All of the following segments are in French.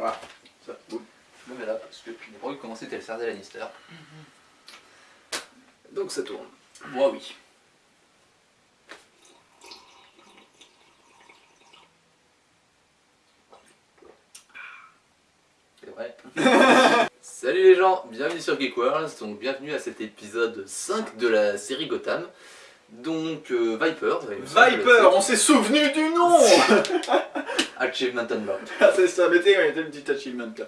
Voilà. Ça, boum. Je me mets là parce que je n'ai pas envie de commencer tel Cersei Lannister. Donc ça tourne. Moi oui. C'est vrai. Salut les gens, bienvenue sur Geek World, donc bienvenue à cet épisode 5 de la série Gotham. Donc euh, Viper, Viper, on s'est souvenu du nom Achievement Unlocked. Ah c'est ça, mettez ouais, le petit achievement là.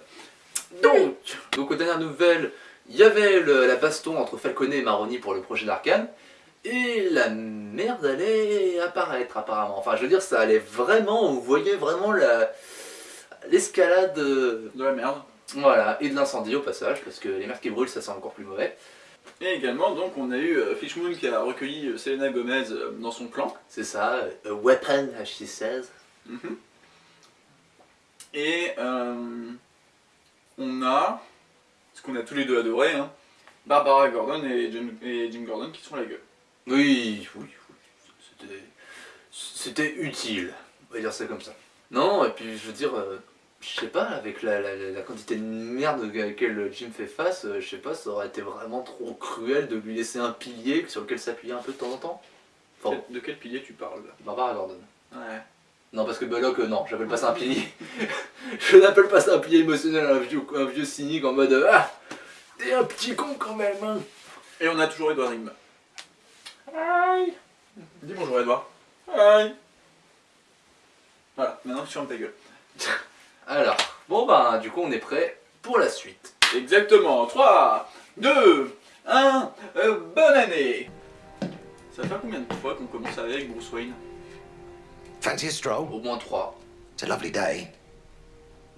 Donc, donc aux dernières nouvelles, il y avait le- la baston entre Falconet et Maroni pour le projet d'Arkane. Et la merde allait apparaître apparemment. Enfin je veux dire ça allait vraiment, on voyait vraiment la l'escalade euh, De la merde. voilà, et de l'incendie au passage, parce que les merdes qui brûlent ça sent encore plus mauvais. Et également, donc, on a eu euh, Fishmoon qui a recueilli euh, Selena Gomez euh, dans son clan. C'est ça, a weapon as she says. Mhm. Et euh, on a, ce qu'on a tous les deux adoré, hein, Barbara Gordon et Jim, et Jim Gordon qui sont la gueule. Oui, oui, oui. C'était. C'était utile. On va dire ça comme ça. Non, et puis je veux dire, euh, je sais pas, avec la, la- la- la quantité de merde à laquelle Jim fait face, euh, je sais pas, ça aurait été vraiment trop cruel de lui laisser un pilier sur lequel s'appuyer un peu de temps en temps. Enfin, De quel pilier tu parles là? Barbara Gordon. Ouais. Non, parce que Belloc, euh, non, j'appelle pas ça un pilier. je n'appelle pas ça un pilier émotionnel, un vieux, un vieux cynique en mode Ah T'es un petit con quand même, hein Et on a toujours Edouard Nigma. Aïe Dis bonjour Edouard. Aïe Voilà, maintenant tu fermes ta gueule. Alors, bon ben, du coup, on est prêt pour la suite. Exactement, 3, 2, 1, euh, bonne année Ça fait combien de fois qu'on commence avec Bruce Wayne? Fancy a stroll? Au moins 3. It's a lovely day.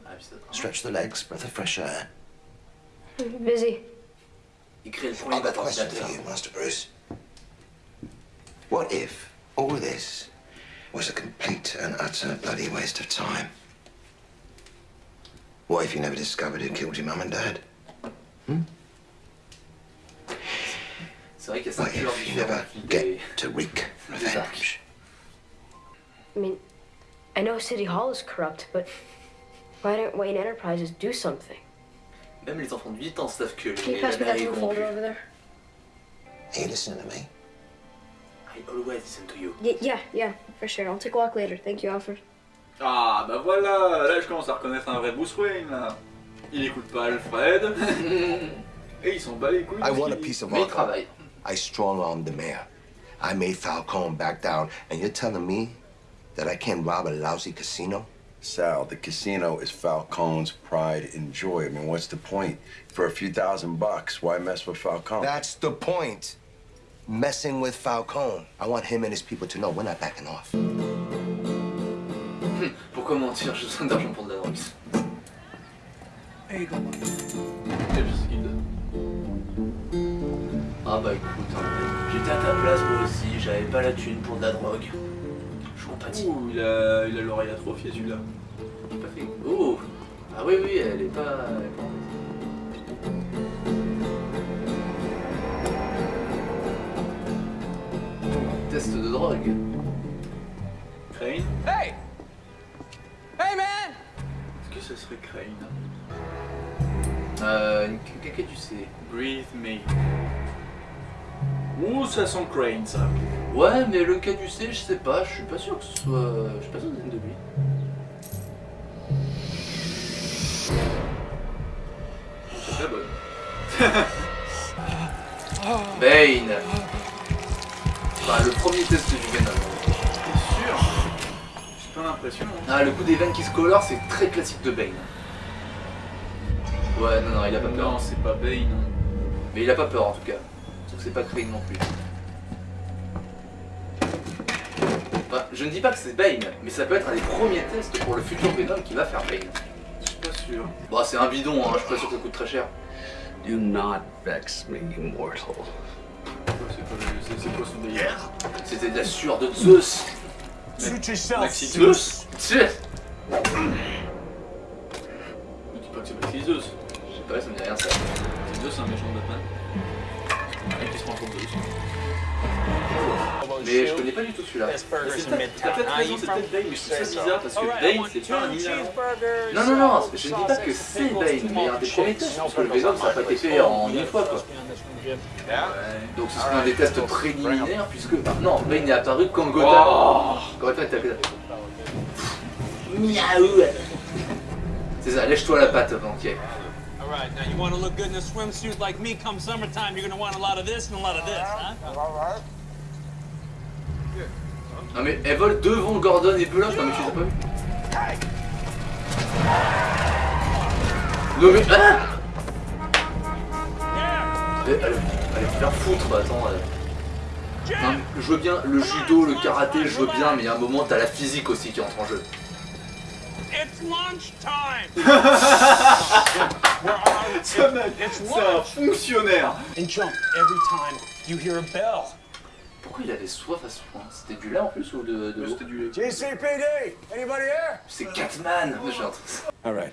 Ah. Stretch the legs, breath of fresh air. Busy. Il crée I've got a question for you, Master Bruce. What if all this was a complete and utter bloody waste of time? What if you never discovered who killed your mum and dad? C'est vrai qu'il y a What if you never get to wreak revenge? I mean, I know City Hall is corrupt, but why don't Wayne Enterprises do something? Même les enfants de 8 ans savent que Can you les pass me that Américains blue folder over there? Are you listening to me? I always listen to you. Y- yeah, yeah, for sure. I'll take a walk later. Thank you, Alfred. Ah bah voilà, là je commence à reconnaître un vrai Bruce Wayne là. Il écoute pas Alfred. Et il s'en bat les couilles. I want a piece of Mais il art. I strong-armed the mayor. I made Falcone back down, and you're telling me that I can't rob a lousy casino? Sal, the casino is Falcone's pride and joy. I mean, what's the point? For a few thousand bucks, why mess with Falcone? That's the point. Messing with Falcone. I want him and his people to know we're not backing off. Pourquoi mentir Je besoin d'argent pour de la drogue. Et comment Et je sais ce qu'il. Ah bah écoute, hein, j'étais à ta place moi aussi, j'avais pas la thune pour de la drogue. Ouh, il a il a l'oreille atrophiée celui-là. J'ai pas fait. Oh Ah oui, oui, elle est pas. Elle est pas en Test de drogue. Crane Hey! Hey, man! Est-ce que ce serait Crane Euh. une- Qu'est-ce que tu sais? Breathe me. Ouh, ça sent Crane ça. Ouais, mais le cas du C, je sais pas, je suis pas sûr que ce soit. Je suis pas sûr que de lui. C'est très bonne. Bane Enfin, le premier test du Venom. T'es sûr? J'ai pas l'impression. hein. Ah, le coup des veines qui se colorent, c'est très classique de Bane. Ouais, non, non, il a pas peur. Non, c'est pas Bane. Mais il a pas peur en tout cas. Donc c'est pas Crane non plus. Enfin, je ne dis pas que c'est Bane, mais ça peut être un des premiers tests pour le futur Venom qui va faire Bane. Je suis pas sûr. Bon, c'est un bidon, hein, je suis pas sûr que ça coûte très cher. Do not vex me, mortal. C'est c'est- c'est C'était de la sueur de Zeus. Maxi Zeus Tchè Mais dis pas que c'est Maxi Zeus. Je sais pas, ça me dit rien ça. Maxi Zeus, c'est un méchant de Batman. Et qui se prend pour Zeus. Mais je connais pas du tout celui-là. C'est peut-être raison, c'est peut-être Bane, mais je trouve ça bizarre parce que Bane c'est pas un Milan. Non, non, non, je ne dis pas que c'est Bane, mais un des premiers tests, parce que le Venom ça n'a pas été fait en une fois quoi. Donc ce serait un des tests préliminaires, puisque. ah, non, Bane est apparu quand Gotham. Gotham à Gotham. Miaou C'est ça, lèche-toi la patte, banquier. All right, now you want to look good in a swimsuit like me come summertime, you're going to want a lot of this and a lot of this, huh? Non mais elle vole devant Gordon et Bullock, non mais tu as pas Non mais ah Allez, faire foutre, bah, attends. Non, je veux bien le judo, le karaté, je veux bien, mais il y a un moment t'as la physique aussi qui entre en jeu. It's. Ce mec, It's c'est un lunch. fonctionnaire. And jump every time you hear a bell. Pourquoi il avait soif à ce point C'était du lait en plus ou de, de l'eau C'était du lait. GCPD, anybody here? C'est Catman All right.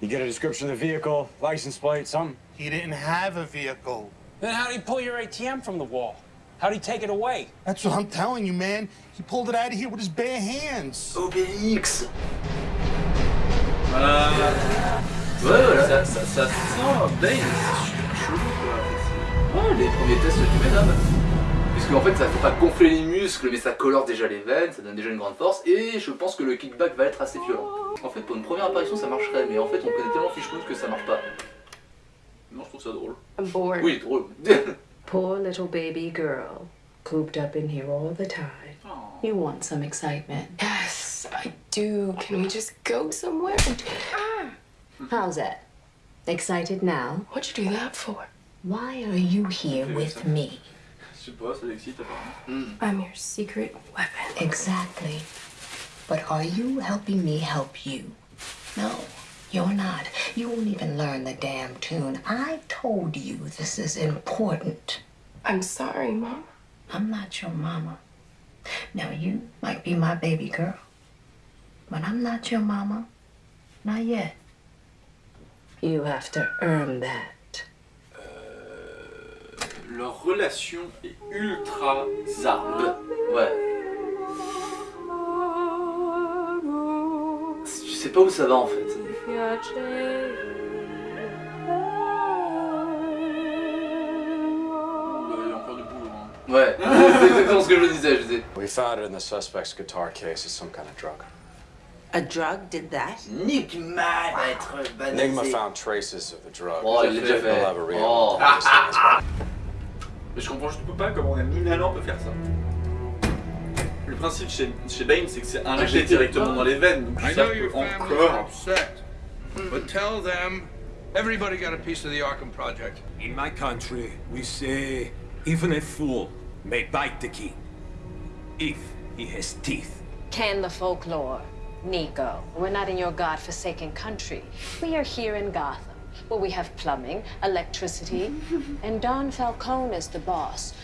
You get a description of the vehicle, license plate, something? He didn't have a vehicle. Then how'd he pull your ATM from the wall? How'd he take it away? That's what I'm telling you, man. He pulled it out of here with his bare hands. Obélix Voilà. Ouais, voilà. Ça, ça, ça sent Bane, c'est super chelou quoi. Ouais, les premiers tests du Venom. Puisque en fait ça fait pas gonfler les muscles mais ça colore déjà les veines, ça donne déjà une grande force et je pense que le kickback va être assez violent. En fait pour une première apparition ça marcherait mais en fait on connaît tellement Fishmoon que ça marche pas. Non, je trouve ça drôle. I'm bored. Oui drôle. Poor little baby girl, cooped up in here all the time. You want some excitement. Yes, I do. Can we just go somewhere? How's that? Excited now? What'd you do that for? Why are you here with me? Je sais pas, ça l'excite apparemment. I'm your secret weapon. Exactly. But are you helping me help you? No, you're not. You won't even learn the damn tune. I told you this is important. I'm sorry, Mom. I'm not your mama. Now, you might be my baby girl, but I'm not your mama. Not yet. You have to earn that. Leur relation est ultra zarbe. Ouais. Je sais pas où ça va en fait. Bah, Il y a encore du boulot. Hein. Ouais, c'est exactement ce que je disais, je disais. We found it in the suspect's guitar case. It's some kind of drug. A drug? Did that? Nigma va être Enigma banalisé. found traces of the drug. Oh, il l'a déjà fait. Oh. Mais je comprends juste pas comment un Minalan peut faire ça. Le principe chez, chez Bane, c'est que c'est injecté Injecté. directement dans les veines, donc I ça know peut your family's encore. upset, but tell them everybody got a piece of the Arkham Project. In my country, we say, even a fool may bite the king if he has teeth. Can the folklore. Nico, we're not in your godforsaken country. We are here in Gotham, where we have plumbing, electricity, and Don Falcone is the boss.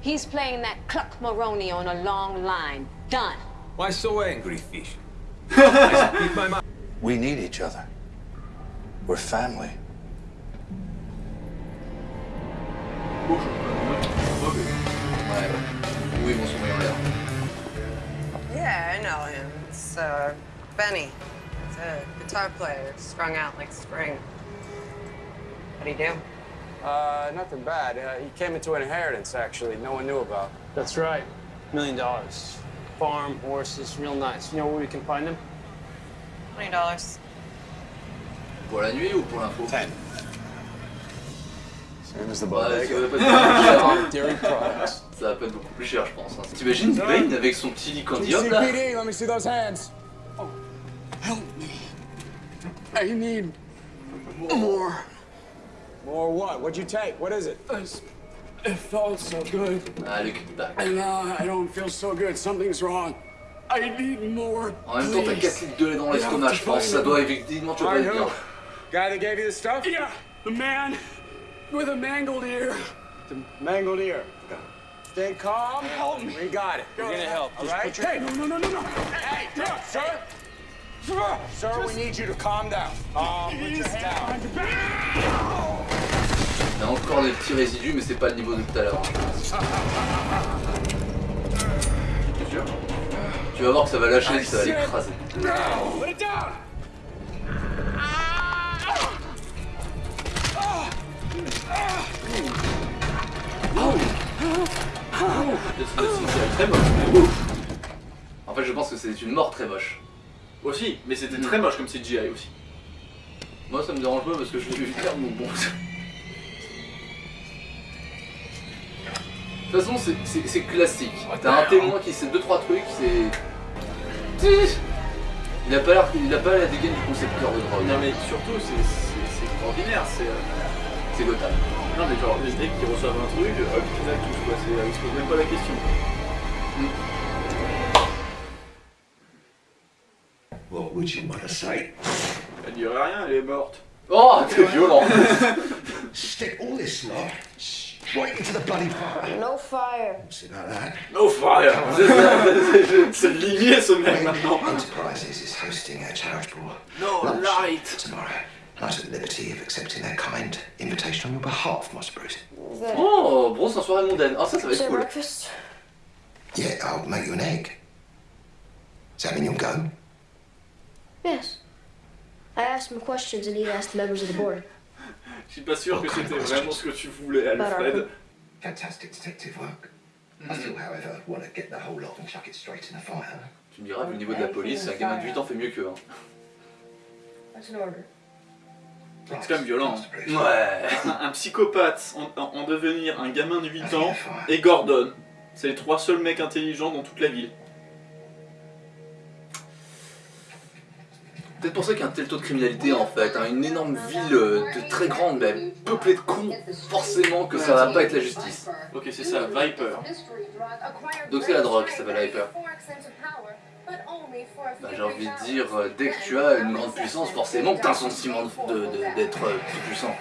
He's playing that Cluck Maroney on a long line. Done. Why so angry, Fish? I speak my mind. We need each other. We're family. Ouais. Oui, bon, son en l'air. Yeah, I know him. It's uh, Benny. He's a guitar player, strung out like spring. What'd he do? Uh, nothing bad. Uh, he came into an inheritance, actually, no one knew about. That's right. Million dollars. Farm, horses, real nice. You know where we can find them? Twenty dollars. Pour la nuit ou pour l'info Ten. Same as the Ouais, ça va bodega. pas être beaucoup plus cher. hein. Dairy products. Ça va pas être beaucoup plus cher, je pense. hein. T'imagines Bane avec son petit licandium là GCPD, let me see those hands. Oh, Help me. I need more. More what? What'd you take? What is it? It felt so good, Ah, le kickback. and now I don't feel so good. Something's wrong. I need more. En même temps, t'as 4 litres de lait dans l'estomac, je pense. Ça doit évidemment te All pas right, être who? bien. Guy that gave you the stuff? Yeah, the man with a mangled ear. The mangled ear. Stay calm. Help me. We got it. We're gonna help. All Just put your Hey, no, no, no, no, no. Hey, no, sir. Sir, we need you to calm down. Calm, put your head down. Il y a encore des petits résidus, mais c'est pas le niveau de tout à l'heure. Tu vas voir que ça va lâcher, ça va l'écraser. Très moche. En fait, je pense que c'est une mort très moche. Aussi, mais c'était très moche comme CGI aussi. Moi, ça me dérange pas parce que je l'ai vu faire, donc bon. De toute façon, c'est- classique. T'as un témoin qui sait deux trois trucs, c'est. Il a pas l'air, il a pas la dégaine du concepteur de drogue. Non mais surtout, c'est extraordinaire. C'est euh, C'est Gotham. non mais genre les mecs qui reçoivent un truc, hop, ils accusent quoi. C'est, ils se posent même pas la question. What would you want to say? Elle dirait rien, elle est morte. Oh, t'es violent. Stick all this lot straight into the bloody fire. No fire. See about that? No fire C'est ligné ce mec maintenant. Enterprises is hosting a charitable No lunch light. tomorrow. And I took the liberty of accepting their kind invitation on your behalf, Master Bruce. Is Oh, Bronze en soirée mondaine. Ah, ça, ça va is être cool. breakfast? Yeah, I'll make you an egg. Does that mean you'll go? Yes. I asked him questions and he asked the members of the board. Je suis pas sûr que c'était vraiment ce que tu voulais, Alfred. Fantastic detective work. I still, however, want to get the whole lot and chuck it straight in the fire. Tu me diras, vu le niveau de la police, un gamin de 8 ans fait mieux qu'eux. Hein. That's an order. C'est quand même violent. hein. Ouais. Un, un psychopathe en, en- en devenir un gamin de 8 ans et Gordon. C'est les trois seuls mecs intelligents dans toute la ville. Peut-être pour ça qu'il y a un tel taux de criminalité en fait. hein. Une énorme ville euh, de très grande, mais peuplée de cons, forcément que ça va pas être la justice. Ok, c'est ça, Viper. Donc c'est la drogue qui s'appelle Hyper. Bah, j'ai envie de dire, euh, dès que tu as une grande puissance, forcément que t'as un sentiment de- de- de- d'être euh, plus puissant.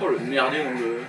Oh le merdier dans le.